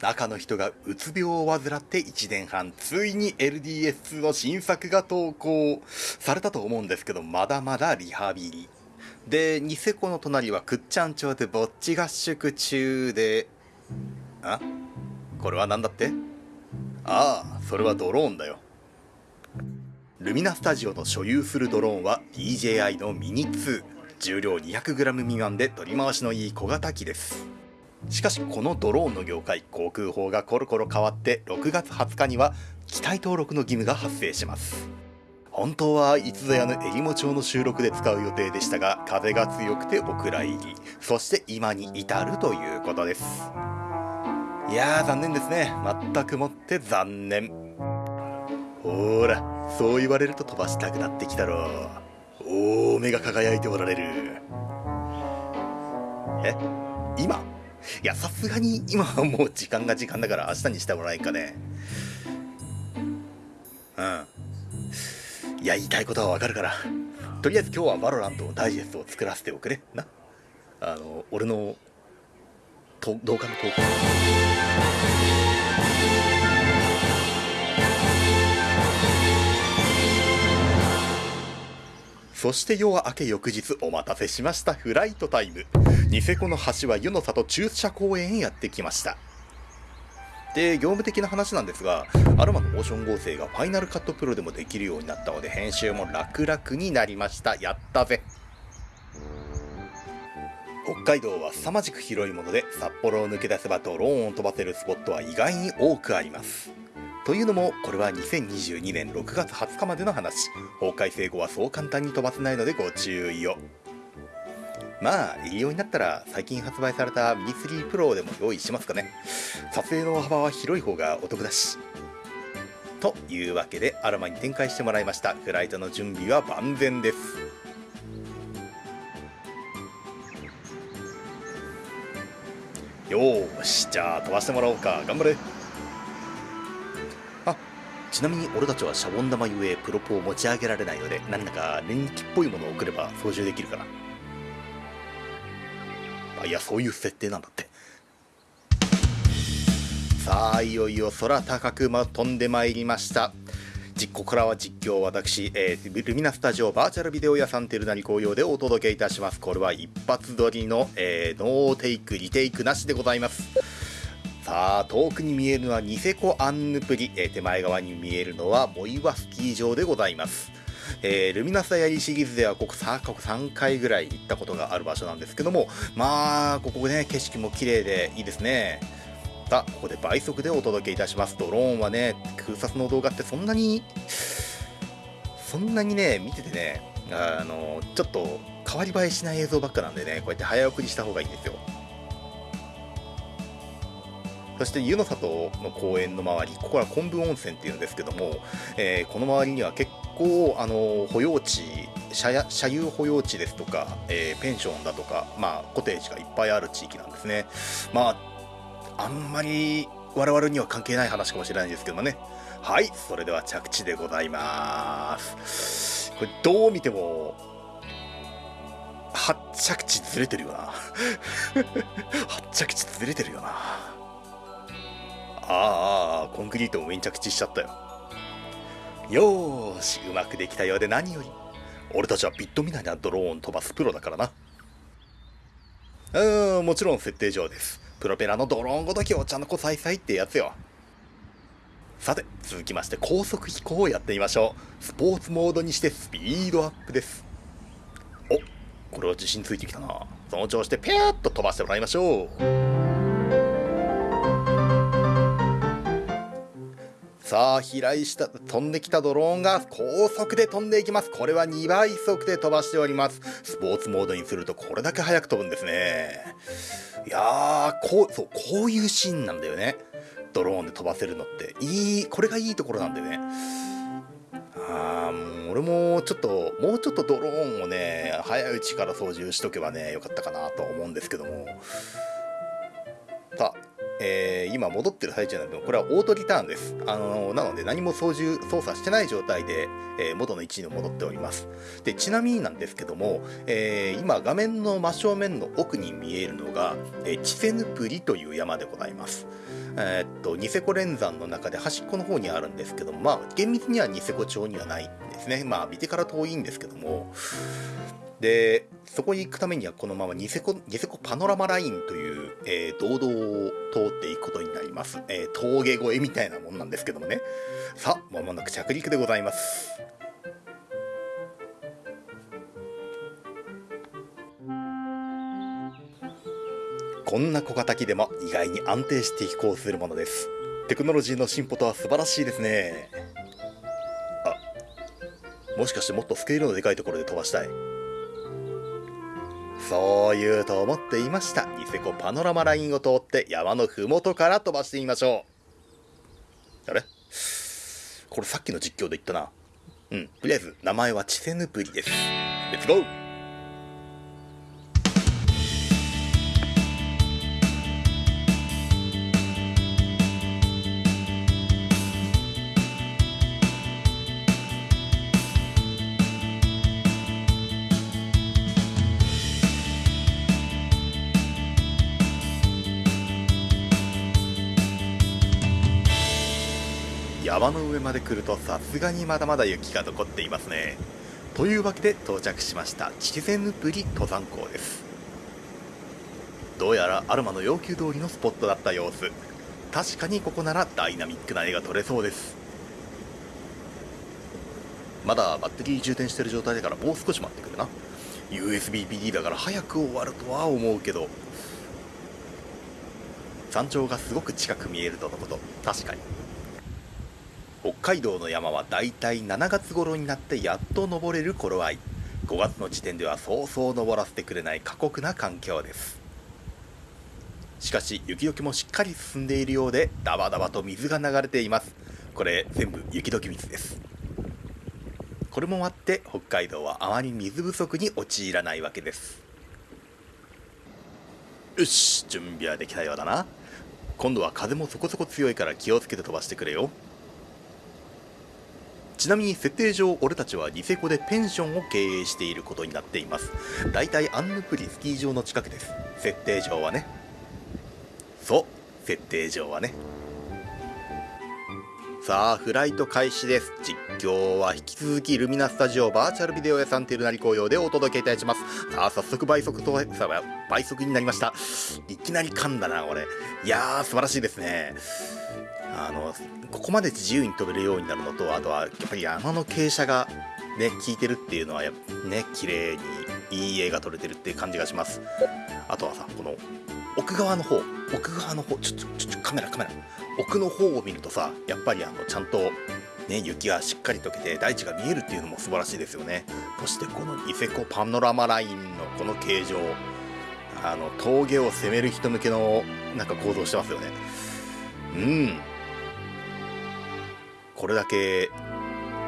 中の人がうつ病を患って1年半、ついに LDS2 の新作が投稿されたと思うんですけど、まだまだリハビリ。で、ニセコの隣はくっちゃん町でぼっち合宿中で、あ？これは何だって？ああ、それはドローンだよ。ルミナスタジオの所有するドローンは DJI のミニ2。重量 200g 未満で取り回しのいい小型機です。しかしこのドローンの業界航空法がコロコロ変わって6月20日には機体登録の義務が発生します。本当はいつぞやの襟裳町の収録で使う予定でしたが風が強くてお蔵入り。そして今に至るということです。いやー残念ですね。全くもって残念。ほらそう言われると飛ばしたくなってきたろ。うおお目が輝いておられる。え？今？いや、さすがに今はもう時間が時間だから明日にしてもらえんかね。うん。いや、言いたいことはわかるから。とりあえず今日はバロラントのダイジェストを作らせておくれ。な。あの、俺の、と、動画の投稿。そして夜は明け翌日お待たせしましたフライトタイム。ニセコの橋は湯の里駐車公園へやってきました。で、業務的な話なんですが、アロマのモーション合成がファイナルカットプロでもできるようになったので、編集も楽々になりました。やったぜ。北海道は凄まじく広いもので、札幌を抜け出せばドローンを飛ばせるスポットは意外に多くあります。というのも、これは2022年6月20日までの話。法改正後はそう簡単に飛ばせないのでご注意を。まあ、いいようになったら最近発売されたミニ3 Pro でも用意しますかね。撮影の幅は広い方がお得だし。というわけで、アロマに展開してもらいました。フライトの準備は万全です。よし、じゃあ飛ばしてもらおうか。頑張れ。ちなみに俺たちはシャボン玉ゆえプロポを持ち上げられないので、何だか念力っぽいものを送れば操縦できるかな。あ、いや、そういう設定なんだって。さあ、いよいよ空高く、飛んでまいりました。実ここからは実況私、えー、ルミナスタジオバーチャルビデオ屋さんテルナリ紅葉でお届けいたします。これは一発撮りの、えー、ノーテイク、リテイクなしでございます。さあ、遠くに見えるのはニセコアンヌプリ、えー、手前側に見えるのはモイワスキー場でございます。えー、ルミナスダイアリーシリーズではここ過去3回ぐらい行ったことがある場所なんですけども、まあ、ここね、景色も綺麗でいいですね。さあ、ここで倍速でお届けいたします。ドローンはね、空撮の動画ってそんなに、そんなにね、見ててね、あの、ちょっと変わり映えしない映像ばっかなんでね、こうやって早送りした方がいいんですよ。そして湯の里の公園の周り、ここは昆布温泉っていうんですけども、えー、この周りには結構、あの保養地社、社有保養地ですとか、えー、ペンションだとか、まあ、コテージがいっぱいある地域なんですね。まあ、あんまり我々には関係ない話かもしれないんですけどもね。はい、それでは着地でございます。これどう見ても、発着地ずれてるよな。発着地ずれてるよな。ああ、コンクリートも上に着地しちゃったよ。よーし、うまくできたようで何より。俺たちはビットみたいなドローン飛ばすプロだからな。うん、もちろん設定上です。プロペラのドローンごときお茶の子さいさいってやつよ。さて、続きまして高速飛行をやってみましょう。スポーツモードにしてスピードアップです。お、これは自信ついてきたな。その調子でピューッと飛ばしてもらいましょう。さあ、飛来した、飛んできたドローンが高速で飛んでいきます。これは2倍速で飛ばしております。スポーツモードにするとこれだけ速く飛ぶんですね。いやー、こう、そう、こういうシーンなんだよね。ドローンで飛ばせるのって。いい、これがいいところなんだよね。あー、もう俺もちょっと、もうちょっとドローンをね、早いうちから操縦しとけばね、よかったかなと思うんですけども。えー、今戻ってる最中なんでこれはオートリターンです。あのー、なので何も操縦、操作してない状態で、えー、元の位置に戻っております。で、ちなみになんですけども、え、今画面の真正面の奥に見えるのが、えー、チセヌプリという山でございます。えー、っと、ニセコ連山の中で端っこの方にあるんですけども、まあ、厳密にはニセコ町にはないんですね。まあ、見てから遠いんですけども、で、そこに行くためにはこのままニセコ、ニセコパノラマラインという、えー、道道を通っていくことになります。えー、峠越えみたいなもんなんですけどもね。さあ、まもなく着陸でございます。こんな小型機でも意外に安定して飛行するものです。テクノロジーの進歩とは素晴らしいですね。あ、もしかしてもっとスケールのでかいところで飛ばしたい。そう言うと思っていました。ニセコパノラマラインを通って山の麓から飛ばしてみましょう。あれ？これさっきの実況で言ったな。うん。とりあえず、名前はチセヌプリです。レッツゴー山の上まで来るとさすがにまだまだ雪が残っていますね。というわけで到着しました。チゼヌプリ登山口です。どうやらアルマの要求通りのスポットだった様子。確かにここならダイナミックな絵が撮れそうです。まだバッテリー充電してる状態だからもう少し待ってくるな。USB PD だから早く終わるとは思うけど。山頂がすごく近く見えるとのこと。確かに。北海道の山はだいたい7月頃になってやっと登れる頃合い。5月の時点ではそうそう登らせてくれない過酷な環境です。しかし雪解けもしっかり進んでいるようでダバダバと水が流れています。これ全部雪解け水です。これもあって北海道はあまり水不足に陥らないわけです。よし準備はできたようだな。今度は風もそこそこ強いから気をつけて飛ばしてくれよ。ちなみに設定上俺たちはニセコでペンションを経営していることになっています。だいたいアンヌプリスキー場の近くです。設定上はね。そう。設定上はね。さあフライト開始です。実況は引き続きルミナスタジオバーチャルビデオ屋さんテルナリ紅葉でお届けいたします。さあ早速倍速とさ倍速になりました。いきなり噛んだな俺。いやー素晴らしいですね。あのここまで自由に飛べるようになるのとあとはやっぱり山の傾斜がね効いてるっていうのはやね綺麗にいい絵が撮れてるっていう感じがします。あとはさこの奥側の方奥側の方ちょちょちょちょカメラカメラ。奥の方を見るとさやっぱりあのちゃんとね雪がしっかり溶けて大地が見えるっていうのも素晴らしいですよね。そしてこのニセコパノラマラインのこの形状あの峠を攻める人向けのなんか行動してますよね。うん。これだけ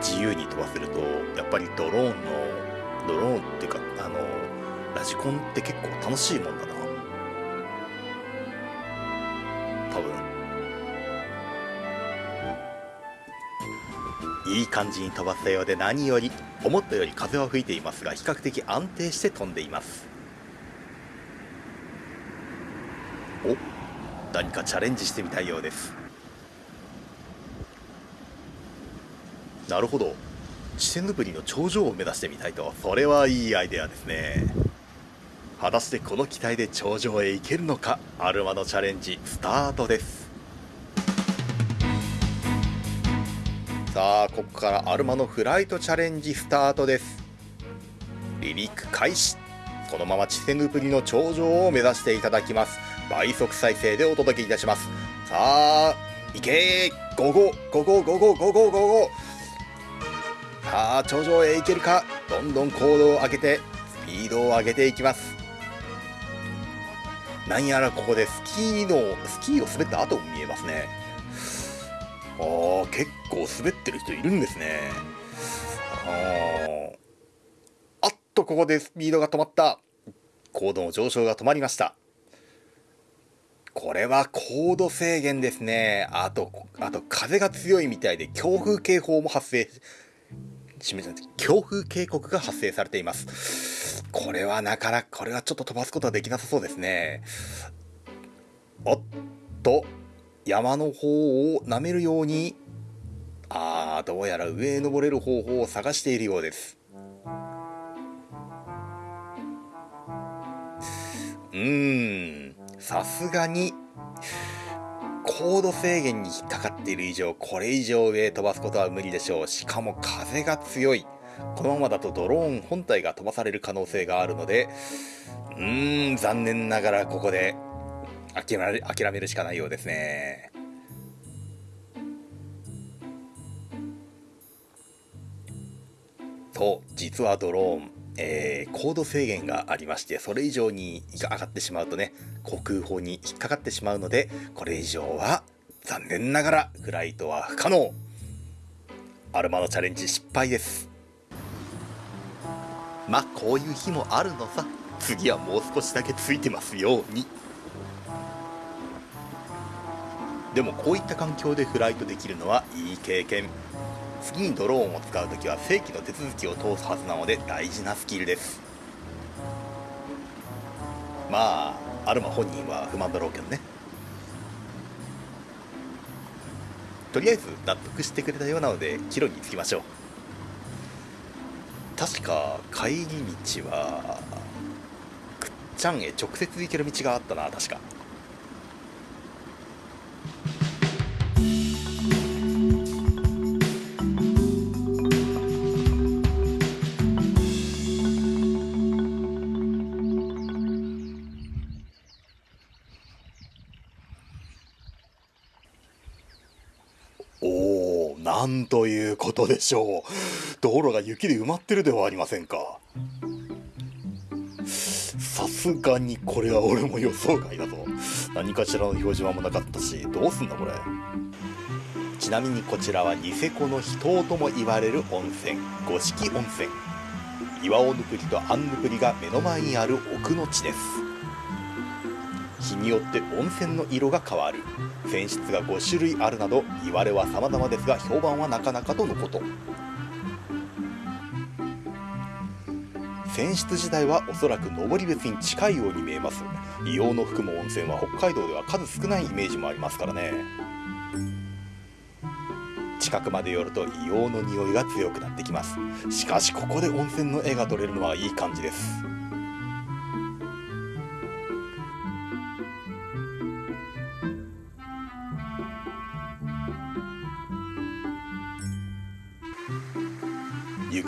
自由に飛ばせるとやっぱりドローンのドローンっていうかあのラジコンって結構楽しいもんだな。多分。いい感じに飛ばせたようで何より思ったより風は吹いていますが比較的安定して飛んでいます。お何かチャレンジしてみたいようです。なるほど。視線ヌプリの頂上を目指してみたいと。それはいいアイデアですね。果たしてこの機体で頂上へ行けるのか？アルマのチャレンジスタートです。さあここからアルマのフライトチャレンジスタートです。離陸開始。このままチセヌプリの頂上を目指していただきます。倍速再生でお届けいたします。さあ行けー！ゴゴゴゴゴゴゴゴゴゴ！さあ頂上へ行けるか？どんどん高度を上げてスピードを上げていきます。何やらここでスキーのスキーを滑った後も見えますね。あー結構滑ってる人いるんですね。ああっとここでスピードが止まった。高度の上昇が止まりました。これは高度制限ですね。あと、あと風が強いみたいで強風警報も発生、強風警告が発生されています。これはなかなか、これはちょっと飛ばすことはできなさそうですね。おっと、山の方を舐めるように、ああ、どうやら上へ登れる方法を探しているようです。うーん、さすがに、高度制限に引っかかっている以上、これ以上上へ飛ばすことは無理でしょう。しかも風が強い。このままだとドローン本体が飛ばされる可能性があるので、うーん、残念ながらここで諦め諦めるしかないようですね。と、実はドローン、えー、高度制限がありましてそれ以上に上がってしまうとね航空法に引っかかってしまうのでこれ以上は残念ながらフライトは不可能。アルマのチャレンジ失敗です。まあこういう日もあるのさ。次はもう少しだけついてますように。でもこういった環境でフライトできるのはいい経験。次にドローンを使う時は正規の手続きを通すはずなので大事なスキルです。まあアルマ本人は不満だろうけどね。とりあえず納得してくれたようなので帰路に着きましょう。確か帰り道はくっちゃんへ直接行ける道があったな確か。なんということでしょう。道路が雪で埋まってるではありませんか。さすがにこれは俺も予想外だぞ。何かしらの表示板もなかったし、どうすんだこれ。ちなみにこちらはニセコの秘湯とも言われる温泉、五色温泉。岩尾ぬくりとアンヌプリが目の前にある奥の地です。日によって温泉の色が変わる。泉質が5種類あるなど言われは様々ですが評判はなかなかとのこと。泉質自体はおそらく登別に近いように見えます。硫黄の含む温泉は北海道では数少ないイメージもありますからね。近くまで寄ると硫黄の匂いが強くなってきます。しかしここで温泉の絵が撮れるのはいい感じです。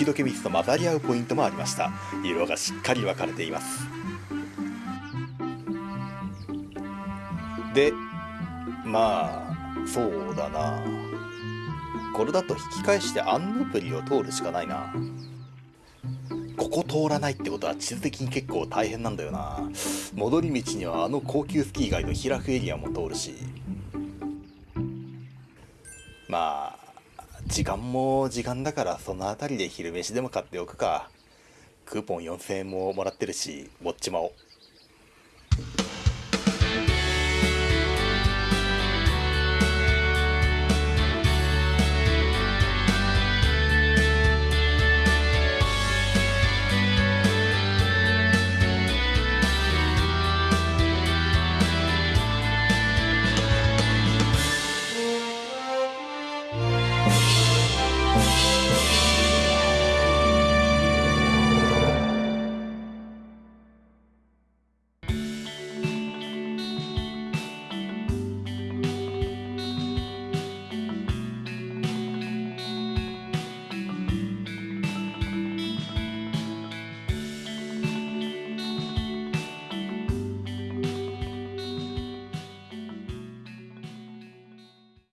雪解け水と混ざり合うポイントもありました。色がしっかり分かれています。でまあそうだな。これだと引き返してアンヌプリを通るしかないな。ここ通らないってことは地図的に結構大変なんだよな。戻り道にはあの高級スキー街のヒラフエリアも通るし。まあ時間も時間だからその辺りで昼飯でも買っておくか。クーポン4000円ももらってるしウォッチマを